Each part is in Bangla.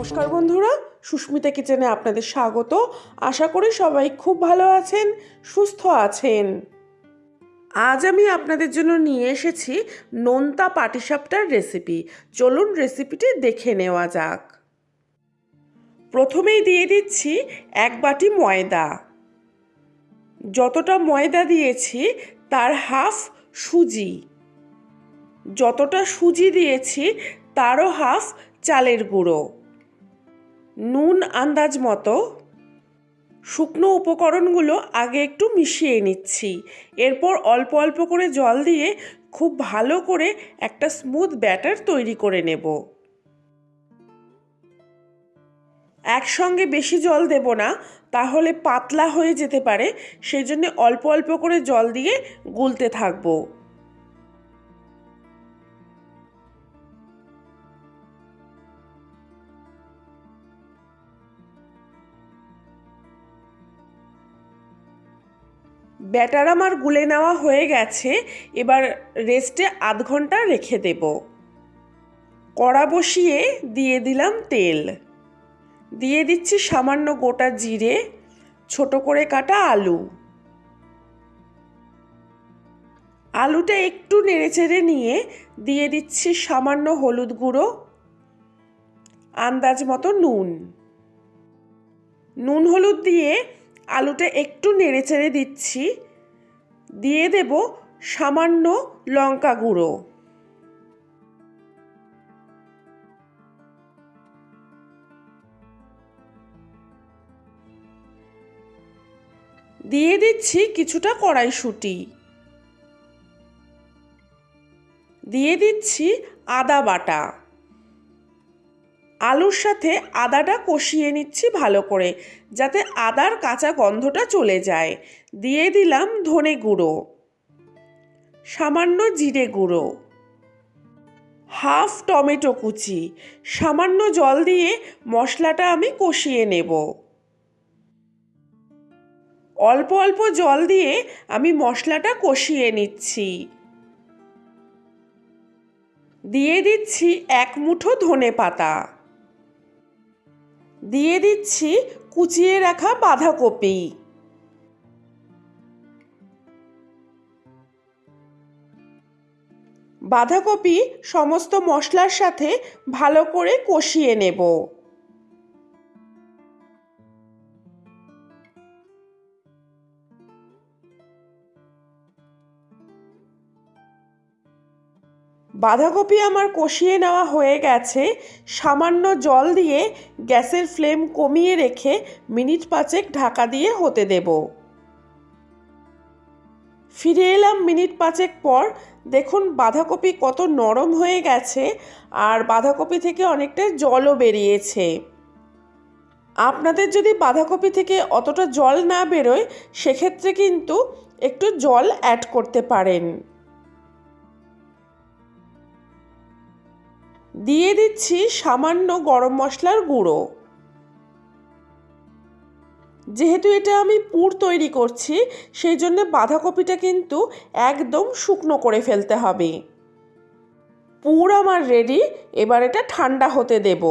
নমস্কার বন্ধুরা, সুস্মিতা কিচেনে আপনাদের স্বাগত। আশা করি সবাই খুব ভালো আছেন, সুস্থ আছেন। আজ আমি আপনাদের জন্য নিয়ে এসেছি নোনতা পাটিসাপটার রেসিপি। চলুন রেসিপিটি দেখে নেওয়া যাক। প্রথমেই দিয়ে দিচ্ছি এক বাটি ময়দা। যতটা ময়দা দিয়েছি, তার হাফ সুজি। যতটা সুজি দিয়েছি, তারও হাফ চালের গুঁড়ো। নুন আন্দাজ মতো। শুকনো উপকরণগুলো আগে একটু মিশিয়ে নিচ্ছি। এরপর অল্প অল্প করে জল দিয়ে খুব ভালো করে একটা স্মুথ ব্যাটার তৈরি করে নেব। একসঙ্গে বেশি জল দেব না, তাহলে পাতলা হয়ে যেতে পারে সেই জন্য অল্প অল্প করে জল দিয়ে গুলতে থাকব। ব্যাটার আমার গুলে নেওয়া হয়ে গেছে, এবার রেস্টে আধ ঘণ্টা রেখে দেব। কড়া বসিয়ে দিয়ে দিলাম তেল। দিয়ে দিচ্ছি সামান্য গোটা জিরে, ছোট করে কাটা আলু। আলুটা একটু নেড়েচেড়ে নিয়ে দিয়ে দিচ্ছি সামান্য হলুদ গুঁড়ো, আন্দাজ মতো নুন। নুন হলুদ দিয়ে আলুটা একটু নেড়ে চেড়ে দিচ্ছি। দিয়ে দেব সামান্য লঙ্কা গুঁড়ো। দিয়ে দিচ্ছি কিছুটা কড়াইশুঁটি। দিয়ে দিচ্ছি আদা বাটা। আলুর সাথে আদাটা কষিয়ে নিচ্ছি ভালো করে, যাতে আদার কাঁচা গন্ধটা চলে যায়। দিয়ে দিলাম ধনে গুঁড়ো। সামান্য জিরে গুঁড়ো। হাফ টমেটো কুচি। সামান্য জল দিয়ে মশলাটা আমি কষিয়ে নেব। অল্প অল্প জল দিয়ে আমি মশলাটা কষিয়ে নিচ্ছি। দিয়ে দিচ্ছি এক মুঠো ধনে পাতা। দিয়ে দিচ্ছি কুচিয়ে রাখা বাঁধাকপি। বাঁধাকপি সমস্ত মশলার সাথে ভালো করে কষিয়ে নেব। বাঁধাকপি আমার কষিয়ে নেওয়া হয়ে গেছে। সামান্য জল দিয়ে গ্যাসের ফ্লেম কমিয়ে রেখে মিনিট পাঁচেক ঢাকা দিয়ে হতে দেব। ফিরে এলাম মিনিট পাঁচেক পর। দেখুন, বাঁধাকপি কত নরম হয়ে গেছে আর বাঁধাকপি থেকে অনেকটা জলও বেরিয়েছে। আপনাদের যদি বাঁধাকপি থেকে অতটা জল না বেরোয়, সেক্ষেত্রে কিন্তু একটু জল অ্যাড করতে পারেন। দিয়ে দিচ্ছি সামান্য গরম মশলার গুঁড়ো। যেহেতু এটা আমি পুর তৈরি করছি, সেই জন্য বাঁধাকপিটা কিন্তু একদম শুকনো করে ফেলতে হবে। পুর আমার রেডি এবার এটা ঠান্ডা হতে দেব।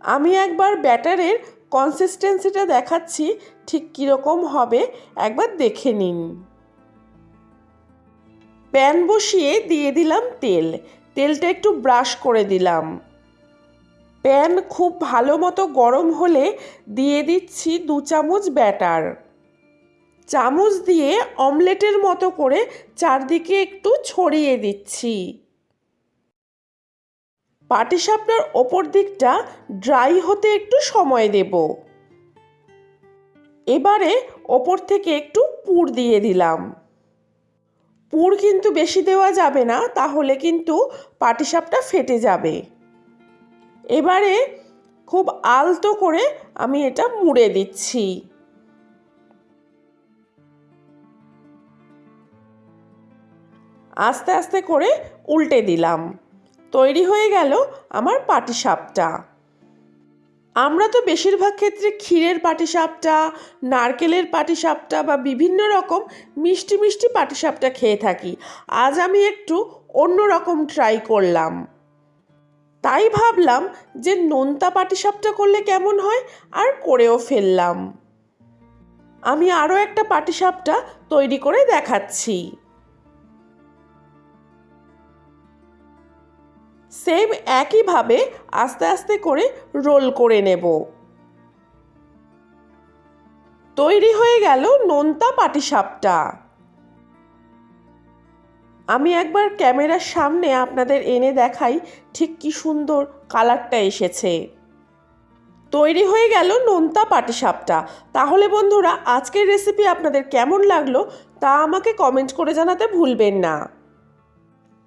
আমি একবার ব্যাটারের কনসিস্টেন্সিটা দেখাচ্ছি, ঠিক কীরকম হবে একবার দেখে নিন। প্যান বসিয়ে দিয়ে দিলাম তেল। তেলটা একটু ব্রাশ করে দিলাম। প্যান খুব ভালো মতো গরম হলে দিয়ে দিচ্ছি দু চামচ ব্যাটার। চামচ দিয়ে অমলেটের মতো করে চারদিকে একটু ছড়িয়ে দিচ্ছি। পাটিসাপটার ওপর দিকটা ড্রাই হতে একটু সময় দেব। এবারে ওপর থেকে একটু পুর দিয়ে দিলাম। পুর কিন্তু বেশি দেওয়া যাবে না, তাহলে কিন্তু পাটিসাপটা ফেটে যাবে। এবারে খুব আলতো করে আমি এটা মুড়ে দিচ্ছি। আস্তে আস্তে করে উল্টে দিলাম। তৈরি হয়ে গেল আমার পাটিসাপটা। আমরা তো বেশিরভাগ ক্ষেত্রে ক্ষীরের পাটিসাপটা, নারকেলের পাটিসাপটা বা বিভিন্ন রকম মিষ্টি মিষ্টি পাটিসাপটা খেয়ে থাকি। আজ আমি একটু অন্য রকম ট্রাই করলাম। তাই ভাবলাম যে নোনতা পাটিসাপটা করলে কেমন হয় আর করেও ফেললাম। আমি আরও একটা পাটিসাপটা তৈরি করে দেখাচ্ছি। সেম একইভাবে আস্তে আস্তে করে রোল করে নেব। তৈরি হয়ে গেল নোনতা পাটিসাপটা। আমি একবার ক্যামেরার সামনে আপনাদের এনে দেখাই ঠিক কি সুন্দর কালারটা এসেছে। তৈরি হয়ে গেল নোনতা পাটিসাপটা। তাহলে বন্ধুরা, আজকের রেসিপি আপনাদের কেমন লাগল তা আমাকে কমেন্ট করে জানাতে ভুলবেন না।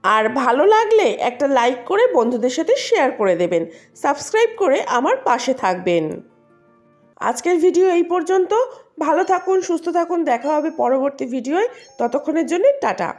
আর ভালো লাগলে একটা লাইক করে বন্ধুদের সাথে শেয়ার করে দেবেন। সাবস্ক্রাইব করে আমার পাশে থাকবেন। আজকের ভিডিও এই পর্যন্ত। ভালো থাকুন, সুস্থ থাকুন। দেখা হবে পরবর্তী ভিডিওয়। ততক্ষণের জন্য টাটা।